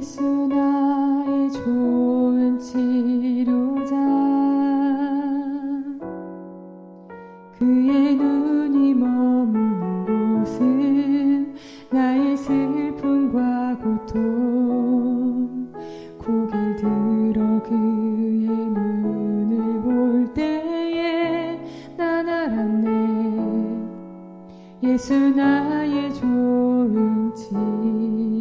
예수 나의 좋은 치료자. 그의 눈이 머무는 곳은 나의 슬픔과 고통. 고개를 들어 그의 눈을 볼 때에 난 알았네. 예수 나의 좋은 치료자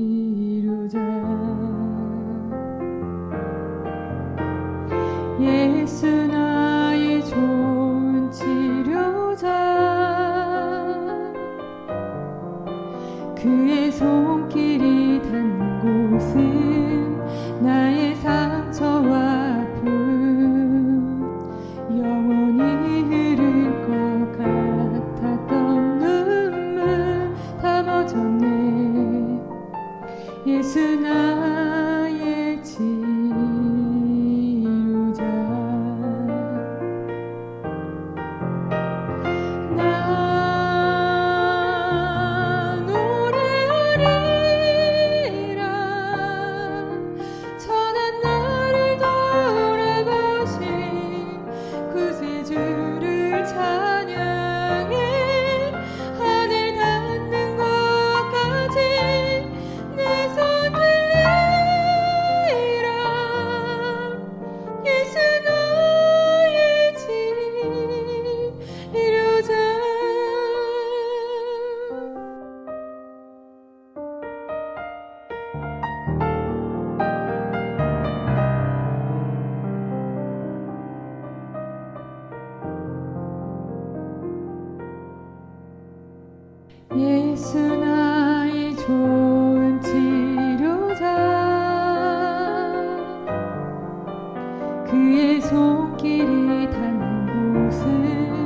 그의 손길이 닿는 곳은 나의 상 그의 손길이 닿는 곳을